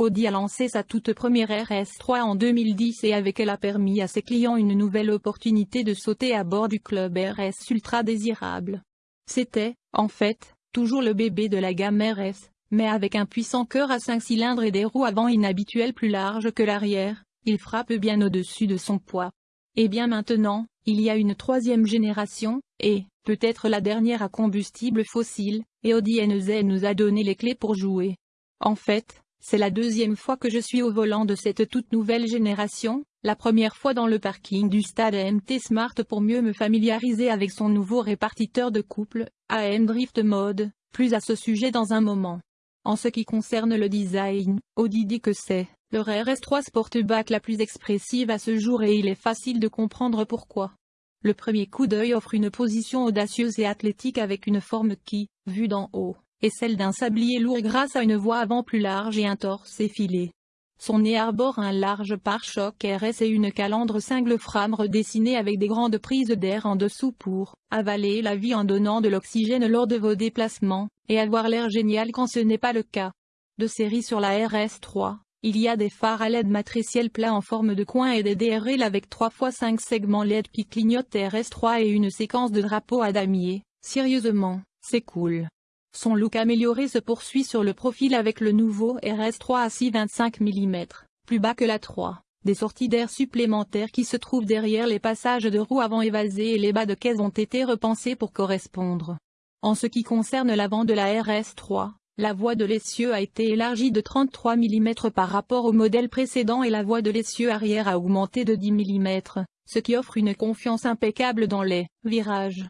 Audi a lancé sa toute première RS3 en 2010 et avec elle a permis à ses clients une nouvelle opportunité de sauter à bord du club RS ultra désirable. C'était, en fait, toujours le bébé de la gamme RS, mais avec un puissant cœur à 5 cylindres et des roues avant inhabituelles plus larges que l'arrière, il frappe bien au-dessus de son poids. Et bien maintenant, il y a une troisième génération, et, peut-être la dernière à combustible fossile, et Audi NZ nous a donné les clés pour jouer. En fait, c'est la deuxième fois que je suis au volant de cette toute nouvelle génération, la première fois dans le parking du stade AMT Smart pour mieux me familiariser avec son nouveau répartiteur de couple, AM Drift Mode, plus à ce sujet dans un moment. En ce qui concerne le design, Audi dit que c'est leur RS3 Sportback la plus expressive à ce jour et il est facile de comprendre pourquoi. Le premier coup d'œil offre une position audacieuse et athlétique avec une forme qui, vue d'en haut, est celle d'un sablier lourd grâce à une voie avant plus large et un torse effilé. Son nez arbore un large pare-choc RS et une calandre cingle frame redessinée avec des grandes prises d'air en dessous pour avaler la vie en donnant de l'oxygène lors de vos déplacements, et avoir l'air génial quand ce n'est pas le cas. De série sur la RS3, il y a des phares à LED matriciel plat en forme de coin et des DRL avec 3 x 5 segments LED qui clignotent RS3 et une séquence de drapeaux à damier. Sérieusement, c'est cool. Son look amélioré se poursuit sur le profil avec le nouveau RS3 à 6 25 mm, plus bas que la 3, des sorties d'air supplémentaires qui se trouvent derrière les passages de roues avant évasés et les bas de caisse ont été repensés pour correspondre. En ce qui concerne l'avant de la RS3, la voie de l'essieu a été élargie de 33 mm par rapport au modèle précédent et la voie de l'essieu arrière a augmenté de 10 mm, ce qui offre une confiance impeccable dans les virages.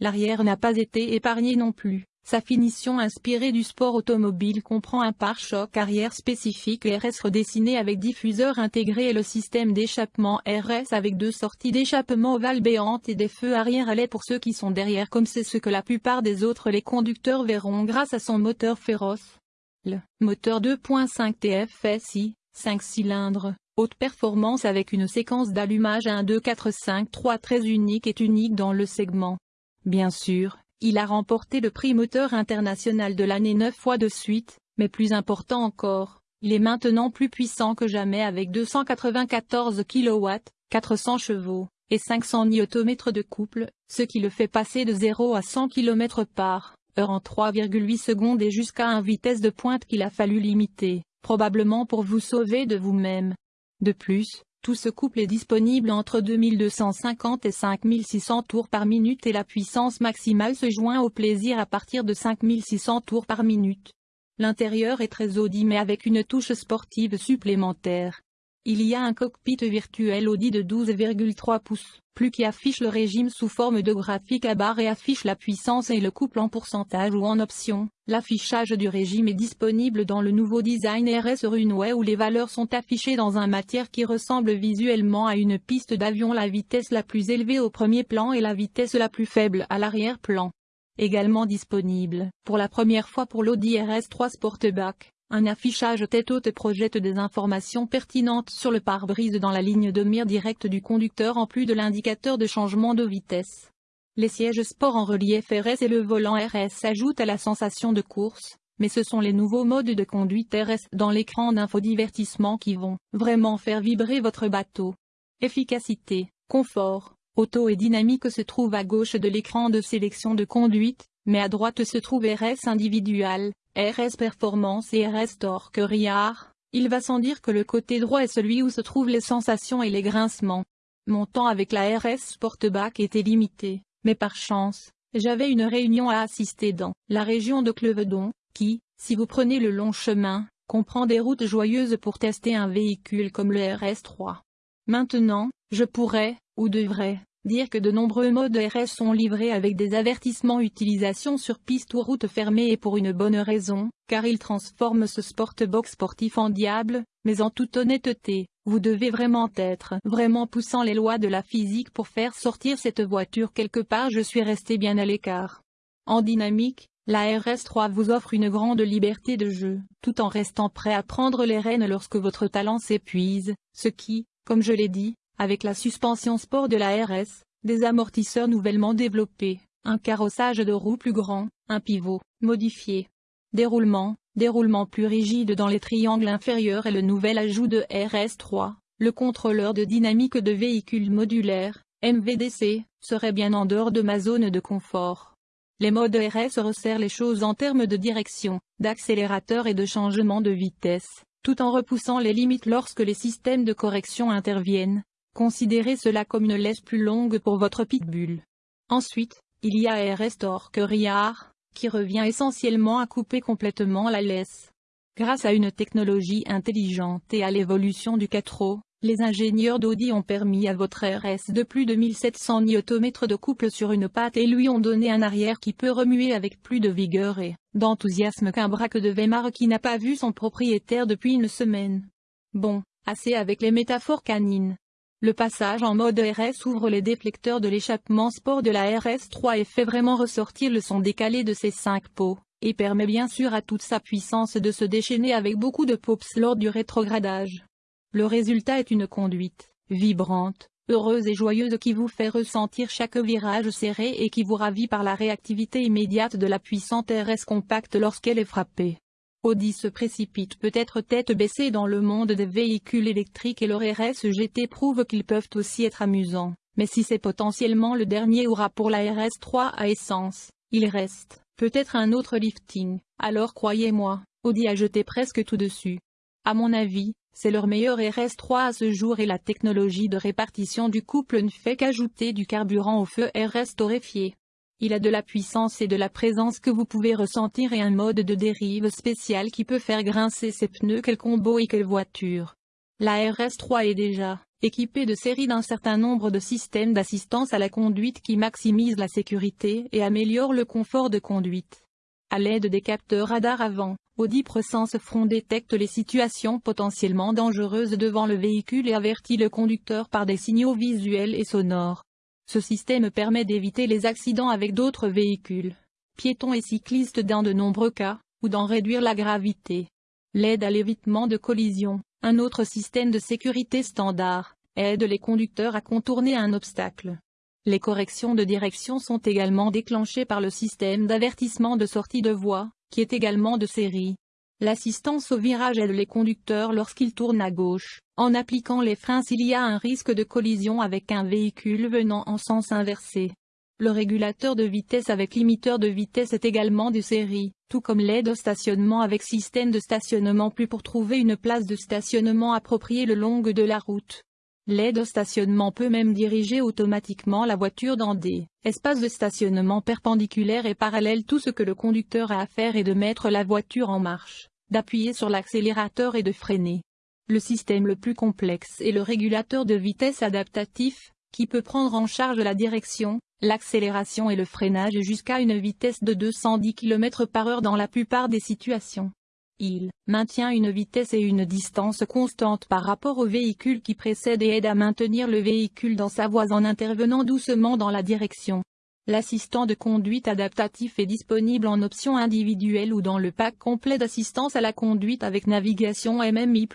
L'arrière n'a pas été épargné non plus. Sa finition inspirée du sport automobile comprend un pare-choc arrière spécifique RS redessiné avec diffuseur intégré et le système d'échappement RS avec deux sorties d'échappement ovales béantes et des feux arrière à pour ceux qui sont derrière comme c'est ce que la plupart des autres les conducteurs verront grâce à son moteur féroce. Le moteur 2.5 TFSI, 5 cylindres, haute performance avec une séquence d'allumage 1 2 4 5 3 très unique est unique dans le segment. Bien sûr, il a remporté le prix moteur international de l'année neuf fois de suite, mais plus important encore, il est maintenant plus puissant que jamais avec 294 kW, 400 chevaux, et 500 Nm de couple, ce qui le fait passer de 0 à 100 km par heure en 3,8 secondes et jusqu'à une vitesse de pointe qu'il a fallu limiter, probablement pour vous sauver de vous-même. De plus, tout ce couple est disponible entre 2250 et 5600 tours par minute et la puissance maximale se joint au plaisir à partir de 5600 tours par minute. L'intérieur est très Audi mais avec une touche sportive supplémentaire. Il y a un cockpit virtuel Audi de 12,3 pouces, plus qui affiche le régime sous forme de graphique à barre et affiche la puissance et le couple en pourcentage ou en option. L'affichage du régime est disponible dans le nouveau design RS Runway où les valeurs sont affichées dans un matière qui ressemble visuellement à une piste d'avion la vitesse la plus élevée au premier plan et la vitesse la plus faible à l'arrière-plan. Également disponible, pour la première fois pour l'Audi RS3 Sportback, un affichage tête haute projette des informations pertinentes sur le pare-brise dans la ligne de mire directe du conducteur en plus de l'indicateur de changement de vitesse. Les sièges sport en relief RS et le volant RS s'ajoutent à la sensation de course, mais ce sont les nouveaux modes de conduite RS dans l'écran d'infodivertissement qui vont vraiment faire vibrer votre bateau. Efficacité, confort, auto et dynamique se trouvent à gauche de l'écran de sélection de conduite, mais à droite se trouve RS individual, RS Performance et RS Torque Riard, il va sans dire que le côté droit est celui où se trouvent les sensations et les grincements. Mon temps avec la RS Sportback était limité, mais par chance, j'avais une réunion à assister dans la région de Clevedon, qui, si vous prenez le long chemin, comprend des routes joyeuses pour tester un véhicule comme le RS3. Maintenant, je pourrais, ou devrais, Dire que de nombreux modes RS sont livrés avec des avertissements utilisation sur piste ou route fermée et pour une bonne raison, car ils transforment ce sportbox sportif en diable, mais en toute honnêteté, vous devez vraiment être vraiment poussant les lois de la physique pour faire sortir cette voiture quelque part je suis resté bien à l'écart. En dynamique, la RS3 vous offre une grande liberté de jeu, tout en restant prêt à prendre les rênes lorsque votre talent s'épuise, ce qui, comme je l'ai dit, avec la suspension sport de la RS, des amortisseurs nouvellement développés, un carrossage de roues plus grand, un pivot, modifié. déroulement, déroulement plus rigide dans les triangles inférieurs et le nouvel ajout de RS3, le contrôleur de dynamique de véhicules modulaires, MVDC, serait bien en dehors de ma zone de confort. Les modes RS resserrent les choses en termes de direction, d'accélérateur et de changement de vitesse, tout en repoussant les limites lorsque les systèmes de correction interviennent. Considérez cela comme une laisse plus longue pour votre pitbull. Ensuite, il y a RS Torque Riard, qui revient essentiellement à couper complètement la laisse. Grâce à une technologie intelligente et à l'évolution du 4 les ingénieurs d'Audi ont permis à votre RS de plus de 1700 Nm de couple sur une patte et lui ont donné un arrière qui peut remuer avec plus de vigueur et d'enthousiasme qu'un braque de Weimar qui n'a pas vu son propriétaire depuis une semaine. Bon, assez avec les métaphores canines. Le passage en mode RS ouvre les déflecteurs de l'échappement sport de la RS3 et fait vraiment ressortir le son décalé de ses cinq pots, et permet bien sûr à toute sa puissance de se déchaîner avec beaucoup de pops lors du rétrogradage. Le résultat est une conduite, vibrante, heureuse et joyeuse qui vous fait ressentir chaque virage serré et qui vous ravit par la réactivité immédiate de la puissante RS compacte lorsqu'elle est frappée. Audi se précipite peut-être tête baissée dans le monde des véhicules électriques et leur RS GT prouve qu'ils peuvent aussi être amusants, mais si c'est potentiellement le dernier aura pour la RS3 à essence, il reste, peut-être un autre lifting, alors croyez-moi, Audi a jeté presque tout dessus. À mon avis, c'est leur meilleur RS3 à ce jour et la technologie de répartition du couple ne fait qu'ajouter du carburant au feu RS torréfié. Il a de la puissance et de la présence que vous pouvez ressentir et un mode de dérive spécial qui peut faire grincer ses pneus quel combo et quelle voiture. La RS3 est déjà équipée de série d'un certain nombre de systèmes d'assistance à la conduite qui maximisent la sécurité et améliorent le confort de conduite. À l'aide des capteurs radar avant, Audi Presence Front détecte les situations potentiellement dangereuses devant le véhicule et avertit le conducteur par des signaux visuels et sonores. Ce système permet d'éviter les accidents avec d'autres véhicules, piétons et cyclistes dans de nombreux cas, ou d'en réduire la gravité. L'aide à l'évitement de collision, un autre système de sécurité standard, aide les conducteurs à contourner un obstacle. Les corrections de direction sont également déclenchées par le système d'avertissement de sortie de voie, qui est également de série. L'assistance au virage aide les conducteurs lorsqu'ils tournent à gauche, en appliquant les freins s'il y a un risque de collision avec un véhicule venant en sens inversé. Le régulateur de vitesse avec limiteur de vitesse est également de série, tout comme l'aide au stationnement avec système de stationnement plus pour trouver une place de stationnement appropriée le long de la route. L'aide au stationnement peut même diriger automatiquement la voiture dans des espaces de stationnement perpendiculaires et parallèles. Tout ce que le conducteur a à faire est de mettre la voiture en marche, d'appuyer sur l'accélérateur et de freiner. Le système le plus complexe est le régulateur de vitesse adaptatif, qui peut prendre en charge la direction, l'accélération et le freinage jusqu'à une vitesse de 210 km par heure dans la plupart des situations. Il maintient une vitesse et une distance constante par rapport au véhicule qui précède et aide à maintenir le véhicule dans sa voie en intervenant doucement dans la direction. L'assistant de conduite adaptatif est disponible en option individuelle ou dans le pack complet d'assistance à la conduite avec navigation MMI+.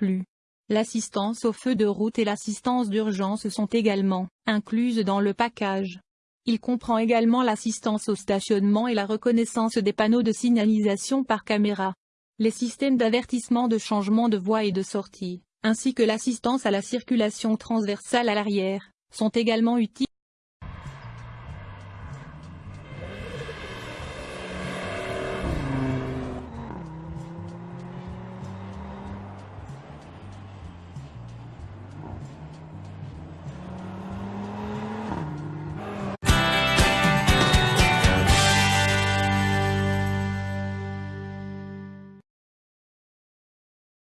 L'assistance au feu de route et l'assistance d'urgence sont également incluses dans le package. Il comprend également l'assistance au stationnement et la reconnaissance des panneaux de signalisation par caméra les systèmes d'avertissement de changement de voie et de sortie, ainsi que l'assistance à la circulation transversale à l'arrière, sont également utiles.